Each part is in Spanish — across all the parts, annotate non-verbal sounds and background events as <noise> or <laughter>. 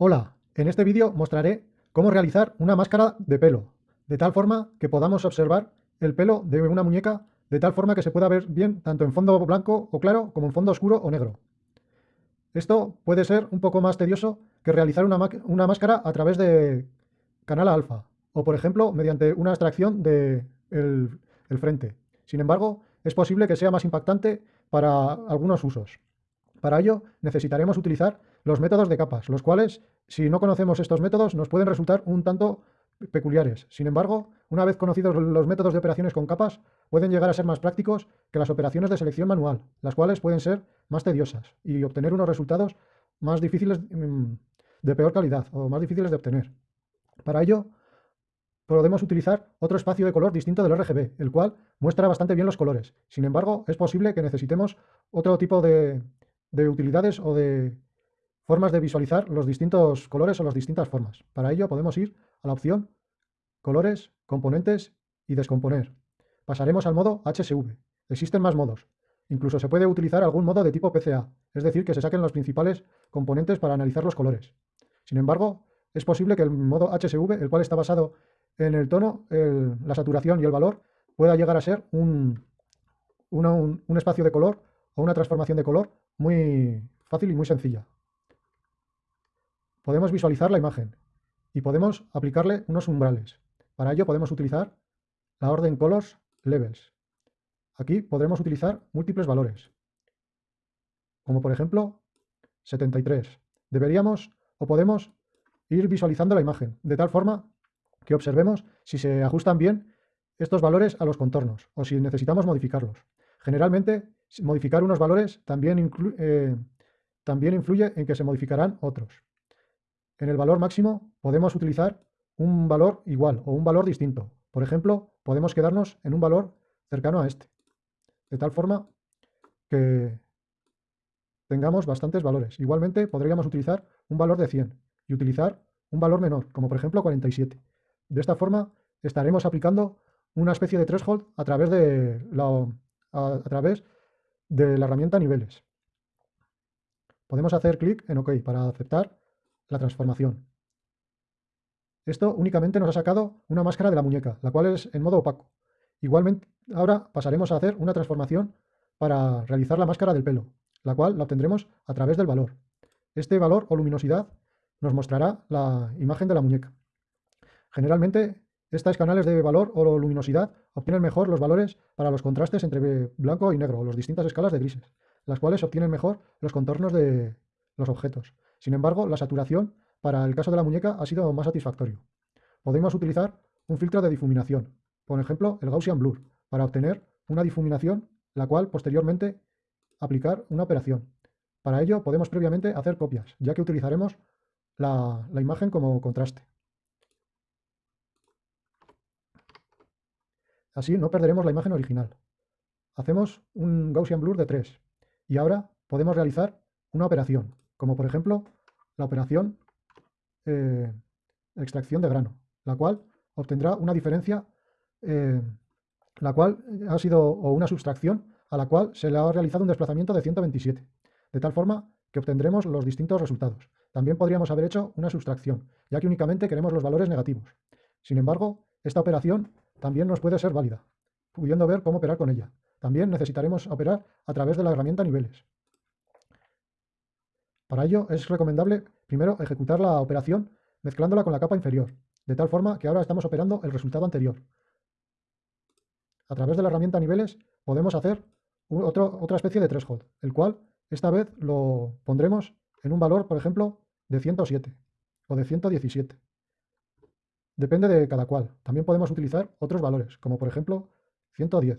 Hola, en este vídeo mostraré cómo realizar una máscara de pelo, de tal forma que podamos observar el pelo de una muñeca de tal forma que se pueda ver bien tanto en fondo blanco o claro como en fondo oscuro o negro. Esto puede ser un poco más tedioso que realizar una, máscara a través de canal alfa o por ejemplo mediante una extracción del de frente. Sin embargo, es posible que sea más impactante para algunos usos. Para ello necesitaremos utilizar los métodos de capas, los cuales, si no conocemos estos métodos, nos pueden resultar un tanto peculiares. Sin embargo, una vez conocidos los métodos de operaciones con capas, pueden llegar a ser más prácticos que las operaciones de selección manual, las cuales pueden ser más tediosas y obtener unos resultados más difíciles mm, de peor calidad o más difíciles de obtener. Para ello, podemos utilizar otro espacio de color distinto del RGB, el cual muestra bastante bien los colores. Sin embargo, es posible que necesitemos otro tipo de, de utilidades o de formas de visualizar los distintos colores o las distintas formas. Para ello podemos ir a la opción colores, componentes y descomponer. Pasaremos al modo HSV. Existen más modos. Incluso se puede utilizar algún modo de tipo PCA, es decir, que se saquen los principales componentes para analizar los colores. Sin embargo, es posible que el modo HSV, el cual está basado en el tono, la saturación y el valor, pueda llegar a ser un, espacio de color o una transformación de color muy fácil y muy sencilla podemos visualizar la imagen y podemos aplicarle unos umbrales. Para ello podemos utilizar la orden Colors Levels. Aquí podremos utilizar múltiples valores, como por ejemplo 73. Deberíamos o podemos ir visualizando la imagen, de tal forma que observemos si se ajustan bien estos valores a los contornos o si necesitamos modificarlos. Generalmente, modificar unos valores también, eh, también influye en que se modificarán otros. En el valor máximo podemos utilizar un valor igual o un valor distinto. Por ejemplo, podemos quedarnos en un valor cercano a este. De tal forma que tengamos bastantes valores. Igualmente podríamos utilizar un valor de 100 y utilizar un valor menor, como por ejemplo 47. De esta forma estaremos aplicando una especie de threshold a través de la, a través de la herramienta niveles. Podemos hacer clic en OK para aceptar la transformación. Esto únicamente nos ha sacado una máscara de la muñeca, la cual es en modo opaco. Igualmente, ahora pasaremos a hacer una transformación para realizar la máscara del pelo, la cual la obtendremos a través del valor. Este valor o luminosidad nos mostrará la imagen de la muñeca. Generalmente, estos canales de valor o luminosidad obtienen mejor los valores para los contrastes entre blanco y negro, o las distintas escalas de grises, las cuales obtienen mejor los contornos de los objetos. Sin embargo, la saturación para el caso de la muñeca ha sido más satisfactorio. Podemos utilizar un filtro de difuminación, por ejemplo el Gaussian Blur, para obtener una difuminación la cual posteriormente aplicar una operación. Para ello podemos previamente hacer copias, ya que utilizaremos la, imagen como contraste. Así no perderemos la imagen original. Hacemos un Gaussian Blur de 3 y ahora podemos realizar una operación como por ejemplo la operación eh, extracción de grano, la cual obtendrá una diferencia, eh, la cual ha sido, o una sustracción, a la cual se le ha realizado un desplazamiento de 127, de tal forma que obtendremos los distintos resultados. También podríamos haber hecho una sustracción, ya que únicamente queremos los valores negativos. Sin embargo, esta operación también nos puede ser válida, pudiendo ver cómo operar con ella. También necesitaremos operar a través de la herramienta niveles, para ello es recomendable primero ejecutar la operación mezclándola con la capa inferior, de tal forma que ahora estamos operando el resultado anterior. A través de la herramienta niveles podemos hacer otra especie de threshold, el cual esta vez lo pondremos en un valor, por ejemplo, de 107 o de 117. Depende de cada cual. También podemos utilizar otros valores, como por ejemplo 110.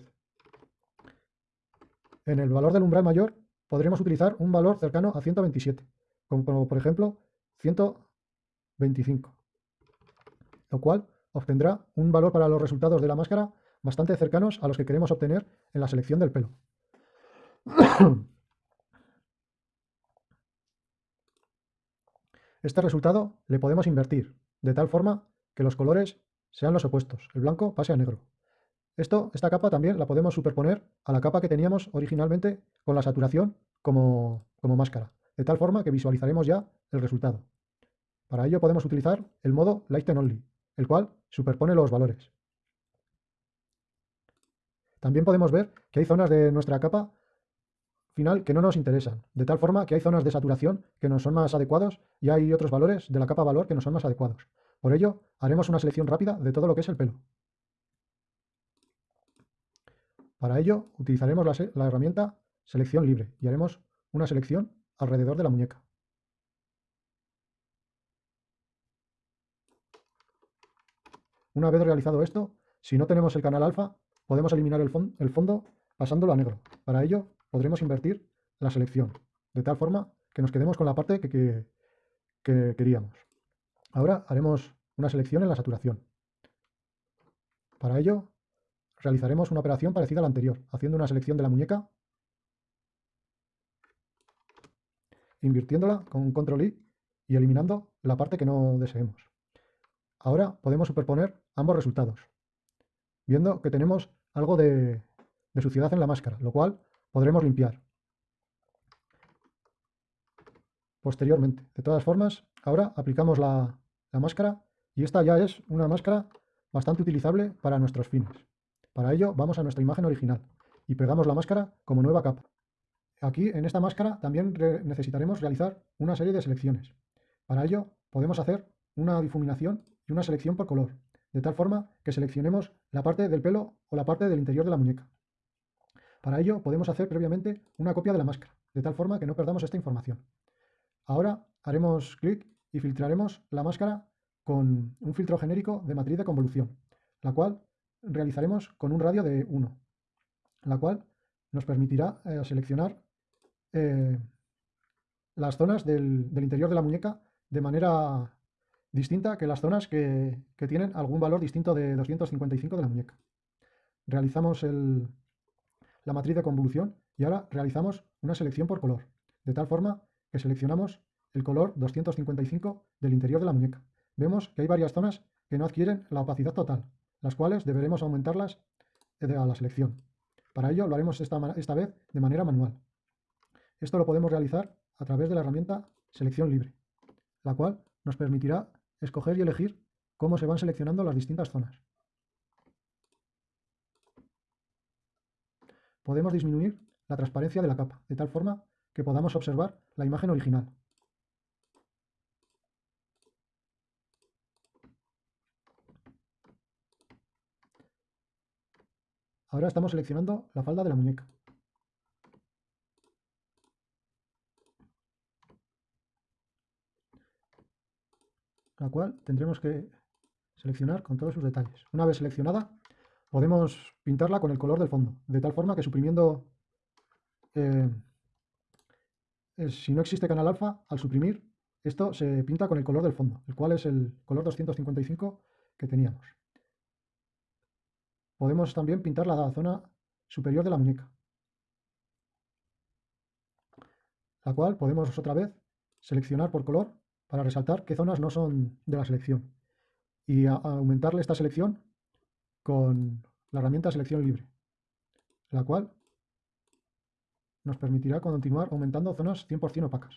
En el valor del umbral mayor podremos utilizar un valor cercano a 127, como, por ejemplo 125, lo cual obtendrá un valor para los resultados de la máscara bastante cercanos a los que queremos obtener en la selección del pelo. <coughs> Este resultado le podemos invertir, de tal forma que los colores sean los opuestos, el blanco pase a negro. Esto, esta capa también la podemos superponer a la capa que teníamos originalmente con la saturación como, como máscara, de tal forma que visualizaremos ya el resultado. Para ello podemos utilizar el modo Lighten Only, el cual superpone los valores. También podemos ver que hay zonas de nuestra capa final que no nos interesan, de tal forma que hay zonas de saturación que nos son más adecuados y hay otros valores de la capa valor que nos son más adecuados. Por ello, haremos una selección rápida de todo lo que es el pelo. Para ello, utilizaremos la, herramienta selección libre y haremos una selección alrededor de la muñeca. Una vez realizado esto, si no tenemos el canal alfa, podemos eliminar el, fondo pasándolo a negro. Para ello, podremos invertir la selección, de tal forma que nos quedemos con la parte que queríamos. Ahora haremos una selección en la saturación. Para ello, realizaremos una operación parecida a la anterior, haciendo una selección de la muñeca, invirtiéndola con control I y eliminando la parte que no deseemos. Ahora podemos superponer ambos resultados, viendo que tenemos algo de, suciedad en la máscara, lo cual podremos limpiar posteriormente. De todas formas, ahora aplicamos la, la, máscara y esta ya es una máscara bastante utilizable para nuestros fines. Para ello vamos a nuestra imagen original y pegamos la máscara como nueva capa. Aquí en esta máscara también necesitaremos realizar una serie de selecciones. Para ello podemos hacer una difuminación y una selección por color de tal forma que seleccionemos la parte del pelo o la parte del interior de la muñeca. Para ello podemos hacer previamente una copia de la máscara, de tal forma que no perdamos esta información. Ahora haremos clic y filtraremos la máscara con un filtro genérico de matriz de convolución, la cual realizaremos con un radio de 1, la cual nos permitirá eh, seleccionar eh, las zonas del, del interior de la muñeca de manera distinta que las zonas que, tienen algún valor distinto de 255 de la muñeca. Realizamos la matriz de convolución y ahora realizamos una selección por color, de tal forma que seleccionamos el color 255 del interior de la muñeca. Vemos que hay varias zonas que no adquieren la opacidad total, las cuales deberemos aumentarlas a la selección. Para ello lo haremos esta, esta vez de manera manual. Esto lo podemos realizar a través de la herramienta selección libre, la cual nos permitirá escoger y elegir cómo se van seleccionando las distintas zonas. Podemos disminuir la transparencia de la capa, de tal forma que podamos observar la imagen original. Ahora estamos seleccionando la falda de la muñeca. la cual tendremos que seleccionar con todos sus detalles. Una vez seleccionada, podemos pintarla con el color del fondo, de tal forma que suprimiendo, eh, si no existe canal alfa, al suprimir, esto se pinta con el color del fondo, el cual es el color 255 que teníamos. Podemos también pintar la zona superior de la muñeca, la cual podemos otra vez seleccionar por color para resaltar qué zonas no son de la selección y aumentarle esta selección con la herramienta selección libre, la cual nos permitirá continuar aumentando zonas 100% opacas.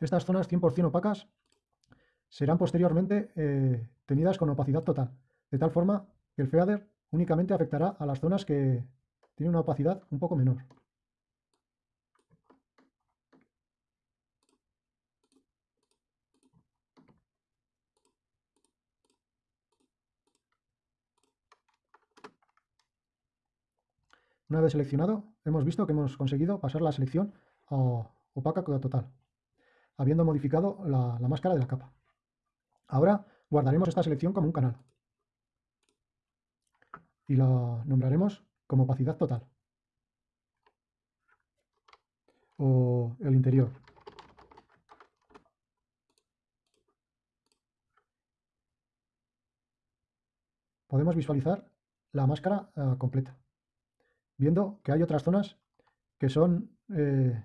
Estas zonas 100% opacas serán posteriormente eh, tenidas con opacidad total, de tal forma que el fader únicamente afectará a las zonas que tienen una opacidad un poco menor. Una vez seleccionado, hemos visto que hemos conseguido pasar la selección a opaca total, habiendo modificado la, máscara de la capa. Ahora guardaremos esta selección como un canal y la nombraremos como opacidad total o el interior. Podemos visualizar la máscara eh, completa, viendo que hay otras zonas que son, eh,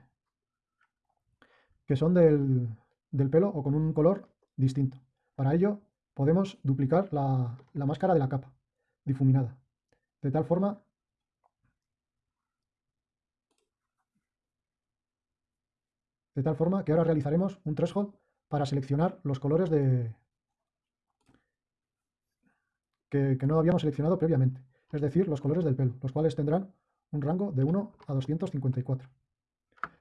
que son del, del, pelo o con un color distinto. Para ello podemos duplicar la, la máscara de la capa difuminada, de tal forma de tal forma que ahora realizaremos un threshold para seleccionar los colores de que, que, no habíamos seleccionado previamente, es decir, los colores del pelo, los cuales tendrán un rango de 1 a 254.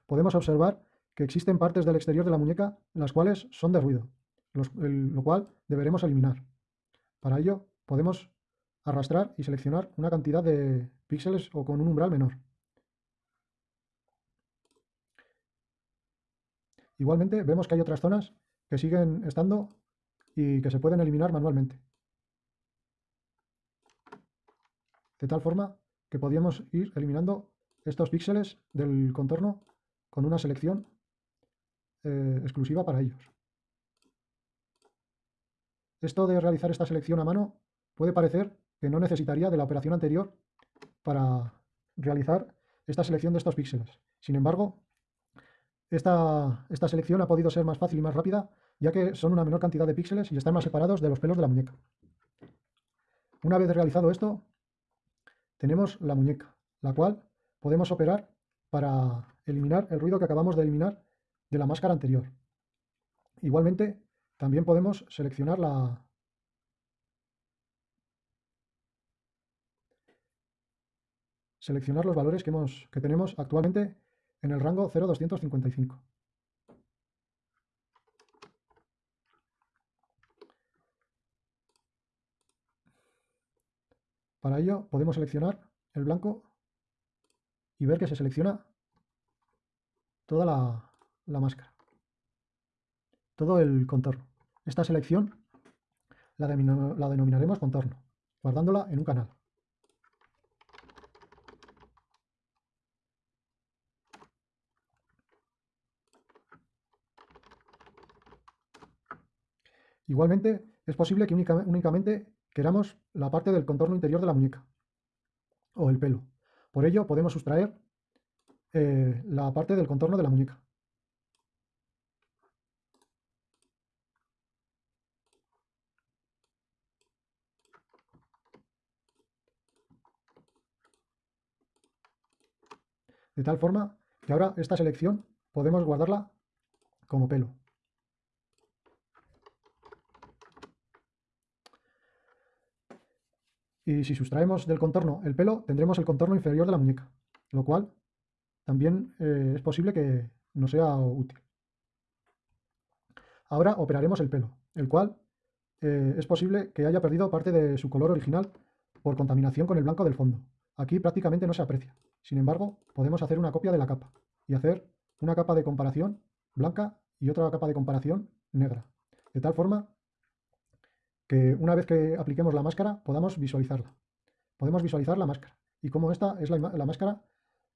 Podemos observar que existen partes del exterior de la muñeca las cuales son de ruido, lo cual deberemos eliminar. Para ello podemos arrastrar y seleccionar una cantidad de píxeles o con un umbral menor. Igualmente vemos que hay otras zonas que siguen estando y que se pueden eliminar manualmente. De tal forma que podíamos ir eliminando estos píxeles del contorno con una selección eh, exclusiva para ellos. Esto de realizar esta selección a mano puede parecer que no necesitaría de la operación anterior para realizar esta selección de estos píxeles. Sin embargo, esta, esta selección ha podido ser más fácil y más rápida, ya que son una menor cantidad de píxeles y están más separados de los pelos de la muñeca. Una vez realizado esto, tenemos la muñeca, la cual podemos operar para eliminar el ruido que acabamos de eliminar de la máscara anterior. Igualmente, también podemos seleccionar la, seleccionar los valores que, hemos, que tenemos actualmente en el rango 0,255. Para ello podemos seleccionar el blanco y ver que se selecciona toda la, la máscara, todo el contorno. Esta selección la, denominaremos contorno, guardándola en un canal. Igualmente, es posible que únicamente queramos la parte del contorno interior de la muñeca o el pelo. Por ello, podemos sustraer eh, la parte del contorno de la muñeca. De tal forma que ahora esta selección podemos guardarla como pelo. Y si sustraemos del contorno el pelo, tendremos el contorno inferior de la muñeca, lo cual también eh, es posible que no sea útil. Ahora operaremos el pelo, el cual eh, es posible que haya perdido parte de su color original por contaminación con el blanco del fondo. Aquí prácticamente no se aprecia. Sin embargo, podemos hacer una copia de la capa y hacer una capa de comparación blanca y otra capa de comparación negra. De tal forma que una vez que apliquemos la máscara podamos visualizarla. Podemos visualizar la máscara. Y como esta es la, máscara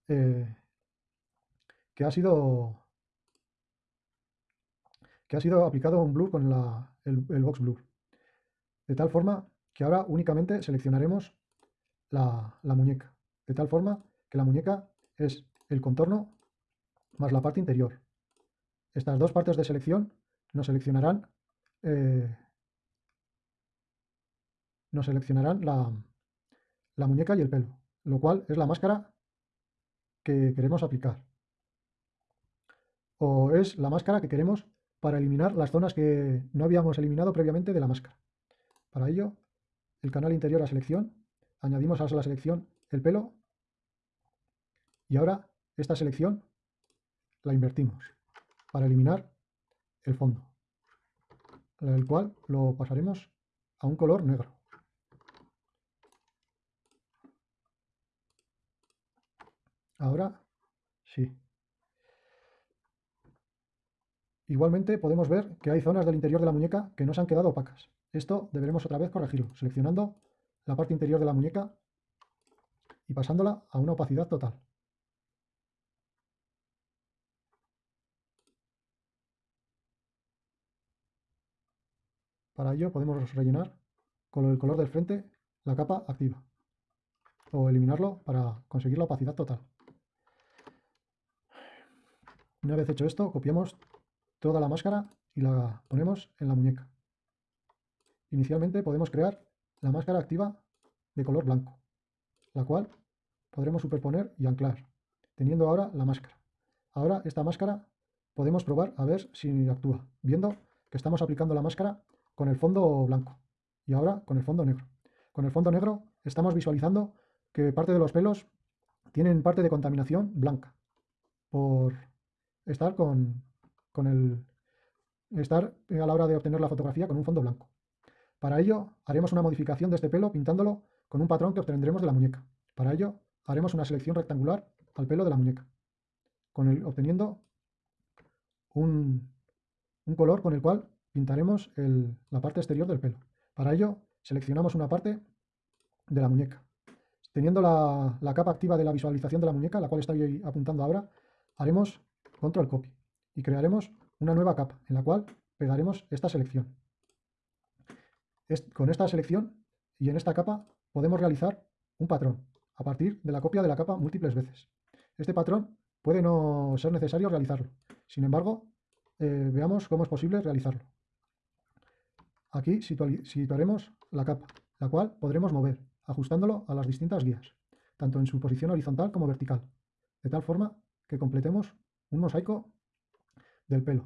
eh, que ha sido que ha sido aplicado un blur con el, el, box blur. De tal forma que ahora únicamente seleccionaremos la, la muñeca. De tal forma la muñeca es el contorno más la parte interior. Estas dos partes de selección nos seleccionarán, eh, nos seleccionarán la, la muñeca y el pelo, lo cual es la máscara que queremos aplicar. O es la máscara que queremos para eliminar las zonas que no habíamos eliminado previamente de la máscara. Para ello, el canal interior a selección, añadimos a la selección el pelo y ahora esta selección la invertimos para eliminar el fondo, el cual lo pasaremos a un color negro. Ahora sí. Igualmente podemos ver que hay zonas del interior de la muñeca que no se han quedado opacas. Esto deberemos otra vez corregirlo, seleccionando la parte interior de la muñeca y pasándola a una opacidad total. Para ello podemos rellenar con el color del frente la capa activa o eliminarlo para conseguir la opacidad total. Una vez hecho esto, copiamos toda la máscara y la ponemos en la muñeca. Inicialmente podemos crear la máscara activa de color blanco, la cual podremos superponer y anclar, teniendo ahora la máscara. Ahora esta máscara podemos probar a ver si actúa, viendo que estamos aplicando la máscara con el fondo blanco y ahora con el fondo negro. Con el fondo negro estamos visualizando que parte de los pelos tienen parte de contaminación blanca por estar con, con el estar a la hora de obtener la fotografía con un fondo blanco. Para ello haremos una modificación de este pelo pintándolo con un patrón que obtendremos de la muñeca. Para ello haremos una selección rectangular al pelo de la muñeca, con el, obteniendo un, color con el cual pintaremos la parte exterior del pelo. Para ello seleccionamos una parte de la muñeca. Teniendo la, capa activa de la visualización de la muñeca, la cual estoy apuntando ahora, haremos control copy y crearemos una nueva capa en la cual pegaremos esta selección. con esta selección y en esta capa podemos realizar un patrón a partir de la copia de la capa múltiples veces. Este patrón puede no ser necesario realizarlo. Sin embargo, eh, veamos cómo es posible realizarlo. Aquí situaremos la capa, la cual podremos mover, ajustándolo a las distintas guías, tanto en su posición horizontal como vertical, de tal forma que completemos un mosaico del pelo.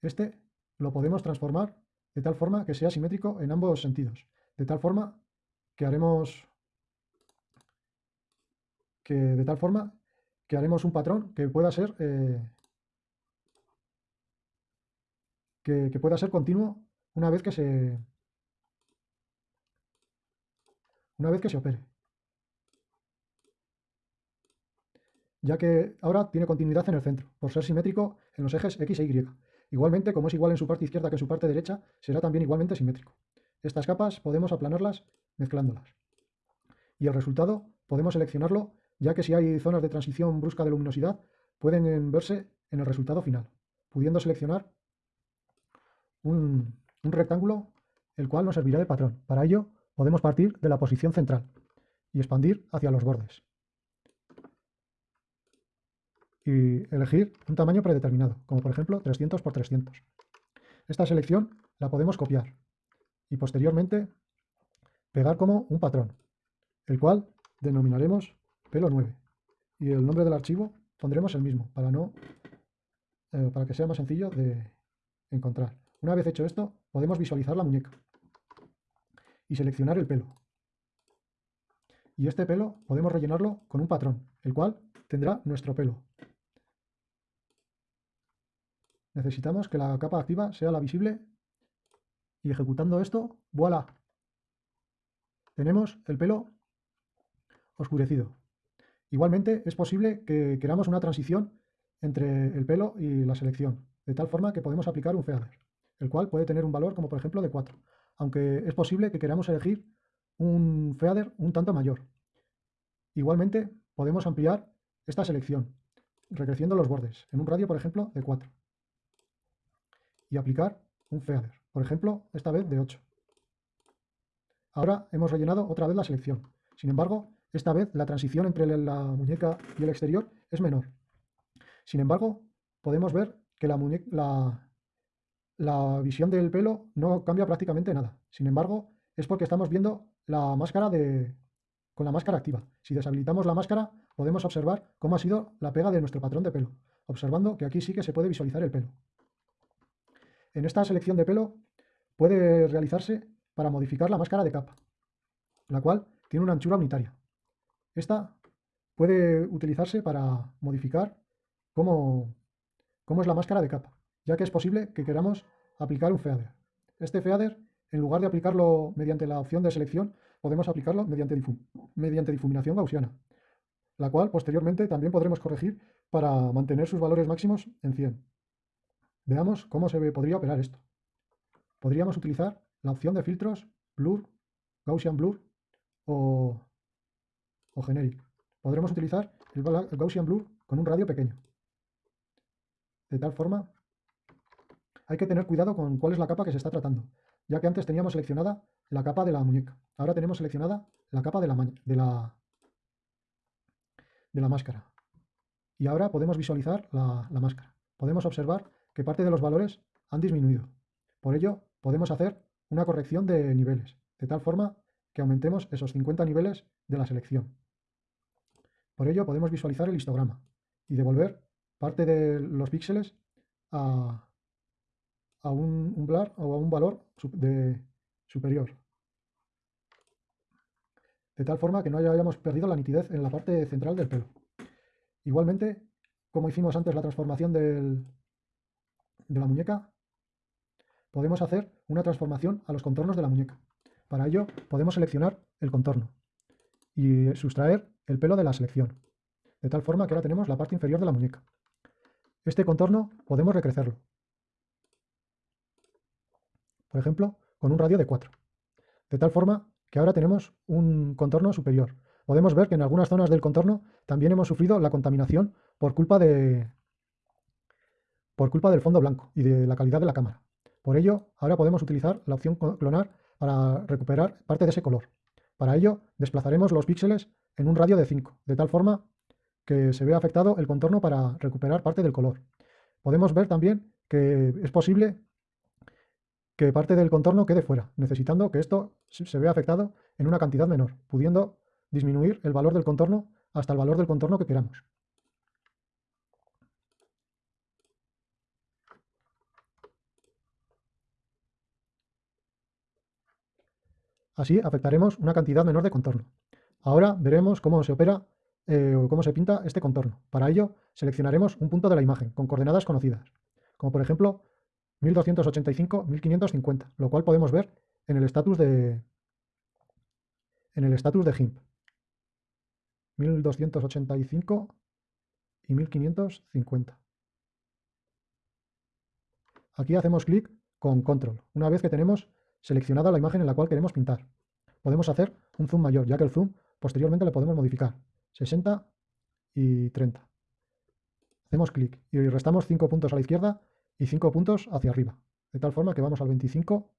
Este lo podemos transformar de tal forma que sea simétrico en ambos sentidos, de tal forma que haremos que de tal forma que haremos un patrón que pueda ser eh, que, que pueda ser continuo una vez que se una vez que se opere. ya que ahora tiene continuidad en el centro, por ser simétrico en los ejes X e Y. Igualmente, como es igual en su parte izquierda que en su parte derecha, será también igualmente simétrico. Estas capas podemos aplanarlas mezclándolas. Y el resultado podemos seleccionarlo, ya que si hay zonas de transición brusca de luminosidad, pueden verse en el resultado final, pudiendo seleccionar un, un rectángulo el cual nos servirá de patrón. Para ello, podemos partir de la posición central y expandir hacia los bordes y elegir un tamaño predeterminado, como por ejemplo 300 x 300. Esta selección la podemos copiar y posteriormente pegar como un patrón, el cual denominaremos pelo 9 y el nombre del archivo pondremos el mismo para, no, eh, para que sea más sencillo de encontrar. Una vez hecho esto, podemos visualizar la muñeca y seleccionar el pelo. Y este pelo podemos rellenarlo con un patrón, el cual tendrá nuestro pelo. Necesitamos que la capa activa sea la visible y ejecutando esto, voilà, tenemos el pelo oscurecido. Igualmente es posible que queramos una transición entre el pelo y la selección, de tal forma que podemos aplicar un feather, el cual puede tener un valor como por ejemplo de 4, aunque es posible que queramos elegir un feather un tanto mayor. Igualmente podemos ampliar esta selección, recreciendo los bordes, en un radio por ejemplo de 4 y aplicar un feather, por ejemplo, esta vez de 8. Ahora hemos rellenado otra vez la selección. Sin embargo, esta vez la transición entre la muñeca y el exterior es menor. Sin embargo, podemos ver que la, la, la visión del pelo no cambia prácticamente nada. Sin embargo, es porque estamos viendo la máscara de, con la máscara activa. Si deshabilitamos la máscara, podemos observar cómo ha sido la pega de nuestro patrón de pelo, observando que aquí sí que se puede visualizar el pelo. En esta selección de pelo puede realizarse para modificar la máscara de capa, la cual tiene una anchura unitaria. Esta puede utilizarse para modificar cómo, cómo es la máscara de capa, ya que es posible que queramos aplicar un feather. Este feather, en lugar de aplicarlo mediante la opción de selección, podemos aplicarlo mediante, mediante difuminación gaussiana, la cual posteriormente también podremos corregir para mantener sus valores máximos en 100. Veamos cómo se podría operar esto. Podríamos utilizar la opción de filtros Blur, Gaussian Blur o, o Generic. Podremos utilizar el, Gaussian Blur con un radio pequeño. De tal forma, hay que tener cuidado con cuál es la capa que se está tratando, ya que antes teníamos seleccionada la capa de la muñeca. Ahora tenemos seleccionada la capa de la, máscara. Y ahora podemos visualizar la máscara. Podemos observar que parte de los valores han disminuido. Por ello, podemos hacer una corrección de niveles, de tal forma que aumentemos esos 50 niveles de la selección. Por ello, podemos visualizar el histograma y devolver parte de los píxeles a, a un o a un valor de superior. De tal forma que no hayamos perdido la nitidez en la parte central del pelo. Igualmente, como hicimos antes la transformación del, de la muñeca, podemos hacer una transformación a los contornos de la muñeca. Para ello podemos seleccionar el contorno y sustraer el pelo de la selección, de tal forma que ahora tenemos la parte inferior de la muñeca. Este contorno podemos recrecerlo, por ejemplo, con un radio de 4, de tal forma que ahora tenemos un contorno superior. Podemos ver que en algunas zonas del contorno también hemos sufrido la contaminación por culpa de, por culpa del fondo blanco y de la calidad de la cámara. Por ello, ahora podemos utilizar la opción clonar para recuperar parte de ese color. Para ello, desplazaremos los píxeles en un radio de 5, de tal forma que se vea afectado el contorno para recuperar parte del color. Podemos ver también que es posible que parte del contorno quede fuera, necesitando que esto se vea afectado en una cantidad menor, pudiendo disminuir el valor del contorno hasta el valor del contorno que queramos. Así afectaremos una cantidad menor de contorno. Ahora veremos cómo se opera eh, o cómo se pinta este contorno. Para ello, seleccionaremos un punto de la imagen con coordenadas conocidas, como por ejemplo 1285, 1550, lo cual podemos ver en el estatus de en el estatus de GIMP. 1285 y 1550. Aquí hacemos clic con control, una vez que tenemos seleccionada la imagen en la cual queremos pintar. Podemos hacer un zoom mayor, ya que el zoom posteriormente le podemos modificar. 60 y 30. Hacemos clic y restamos 5 puntos a la izquierda y 5 puntos hacia arriba. De tal forma que vamos al 25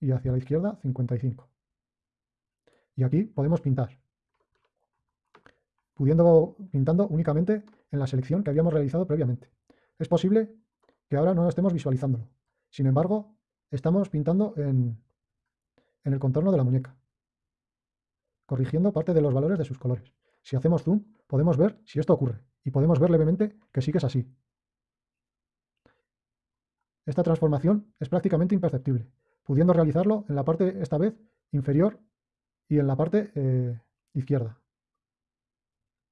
y hacia la izquierda 55. Y aquí podemos pintar, pudiendo pintando únicamente en la selección que habíamos realizado previamente. Es posible que ahora no estemos visualizándolo. Sin embargo, estamos pintando en, en el contorno de la muñeca, corrigiendo parte de los valores de sus colores. Si hacemos zoom, podemos ver si esto ocurre y podemos ver levemente que sí que es así. Esta transformación es prácticamente imperceptible, pudiendo realizarlo en la parte, esta vez, inferior y en la parte eh, izquierda,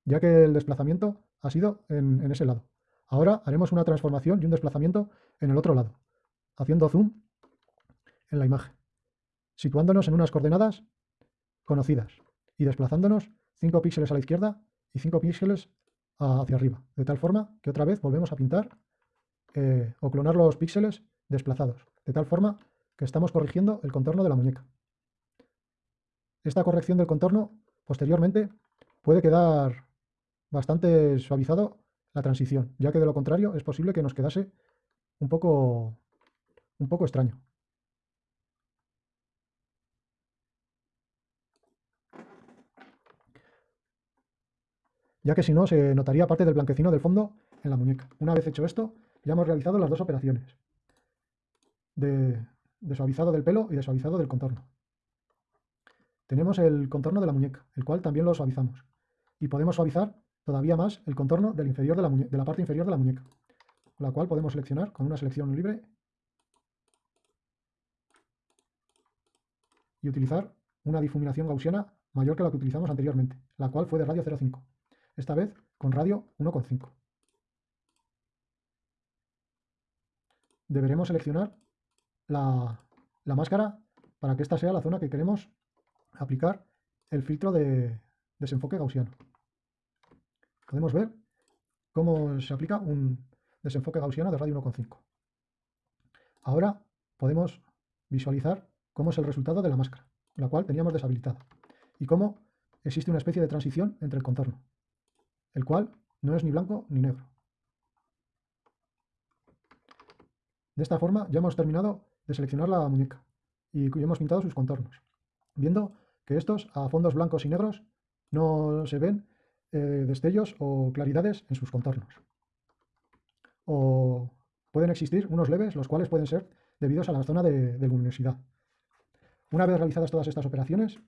ya que el desplazamiento ha sido en ese lado. Ahora haremos una transformación y un desplazamiento en el otro lado, haciendo zoom en la imagen, situándonos en unas coordenadas conocidas y desplazándonos 5 píxeles a la izquierda y 5 píxeles hacia arriba, de tal forma que otra vez volvemos a pintar eh, o clonar los píxeles desplazados, de tal forma que estamos corrigiendo el contorno de la muñeca. Esta corrección del contorno posteriormente puede quedar bastante suavizado la transición, ya que de lo contrario es posible que nos quedase un poco, un poco extraño. Ya que si no, se notaría parte del blanquecino del fondo en la muñeca. Una vez hecho esto, ya hemos realizado las dos operaciones de, suavizado del pelo y de suavizado del contorno. Tenemos el contorno de la muñeca, el cual también lo suavizamos. Y podemos suavizar todavía más el contorno del inferior de, la de la parte inferior de la muñeca, la cual podemos seleccionar con una selección libre y utilizar una difuminación gaussiana mayor que la que utilizamos anteriormente, la cual fue de radio 0,5, esta vez con radio 1,5. Deberemos seleccionar la, la, máscara para que esta sea la zona que queremos aplicar el filtro de desenfoque gaussiano podemos ver cómo se aplica un desenfoque gaussiano de radio 1,5. Ahora podemos visualizar cómo es el resultado de la máscara, la cual teníamos deshabilitada, y cómo existe una especie de transición entre el contorno, el cual no es ni blanco ni negro. De esta forma ya hemos terminado de seleccionar la muñeca y hemos pintado sus contornos, viendo que estos a fondos blancos y negros no se ven eh, destellos o claridades en sus contornos. O pueden existir unos leves, los cuales pueden ser debidos a la zona de, de luminosidad. Una vez realizadas todas estas operaciones,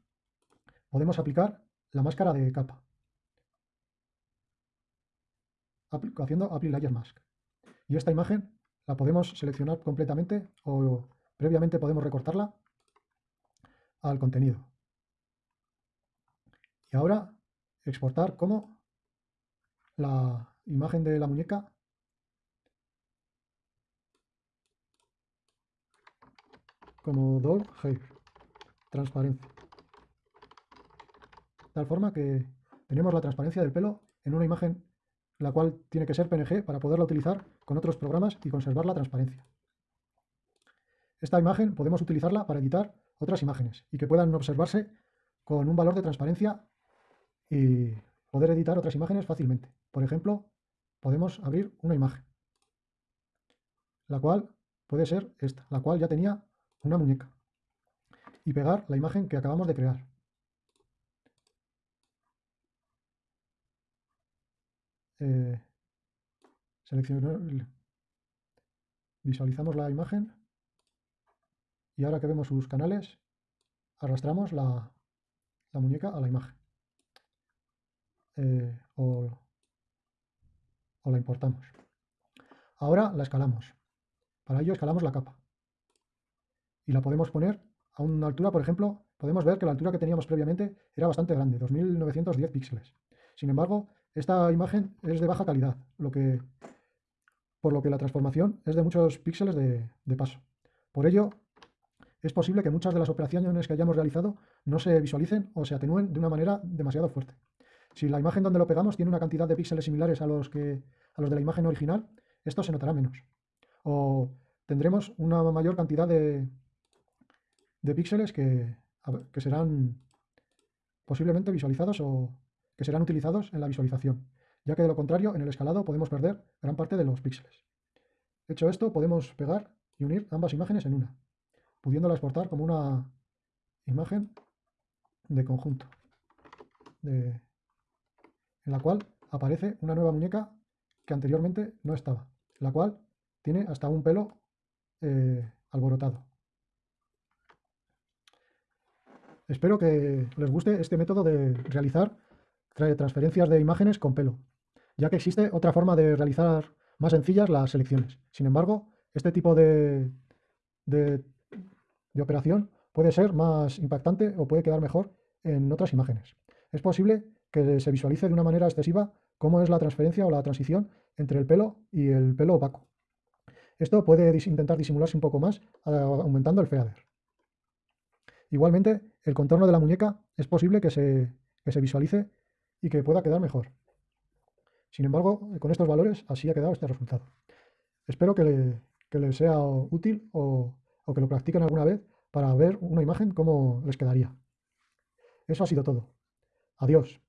podemos aplicar la máscara de capa. Haciendo Apply Layer Mask. Y esta imagen la podemos seleccionar completamente o previamente podemos recortarla al contenido. Y ahora exportar como la imagen de la muñeca como doll hair, transparencia. Tal forma que tenemos la transparencia del pelo en una imagen la cual tiene que ser PNG para poderla utilizar con otros programas y conservar la transparencia. Esta imagen podemos utilizarla para editar otras imágenes y que puedan observarse con un valor de transparencia y poder editar otras imágenes fácilmente. Por ejemplo, podemos abrir una imagen, la cual puede ser esta, la cual ya tenía una muñeca, y pegar la imagen que acabamos de crear. Eh, visualizamos la imagen y ahora que vemos sus canales, arrastramos la, muñeca a la imagen. Eh, o, la importamos. Ahora la escalamos. Para ello escalamos la capa. Y la podemos poner a una altura, por ejemplo, podemos ver que la altura que teníamos previamente era bastante grande, 2910 píxeles. Sin embargo, esta imagen es de baja calidad, lo que, por lo que la transformación es de muchos píxeles de, paso. Por ello, es posible que muchas de las operaciones que hayamos realizado no se visualicen o se atenúen de una manera demasiado fuerte. Si la imagen donde lo pegamos tiene una cantidad de píxeles similares a los, que, a los de la imagen original, esto se notará menos. O tendremos una mayor cantidad de, de píxeles que, que serán posiblemente visualizados o que serán utilizados en la visualización, ya que de lo contrario en el escalado podemos perder gran parte de los píxeles. Hecho esto, podemos pegar y unir ambas imágenes en una pudiéndola exportar como una imagen de conjunto, en la cual aparece una nueva muñeca que anteriormente no estaba, la cual tiene hasta un pelo eh, alborotado. Espero que les guste este método de realizar transferencias de imágenes con pelo, ya que existe otra forma de realizar más sencillas las selecciones. Sin embargo, este tipo de, de operación puede ser más impactante o puede quedar mejor en otras imágenes. Es posible que se visualice de una manera excesiva cómo es la transferencia o la transición entre el pelo y el pelo opaco. Esto puede intentar disimularse un poco más aumentando el fader. Igualmente, el contorno de la muñeca es posible que se, se visualice y que pueda quedar mejor. Sin embargo, con estos valores así ha quedado este resultado. Espero que, le, les sea útil o o que lo practiquen alguna vez para ver una imagen cómo les quedaría. Eso ha sido todo. Adiós.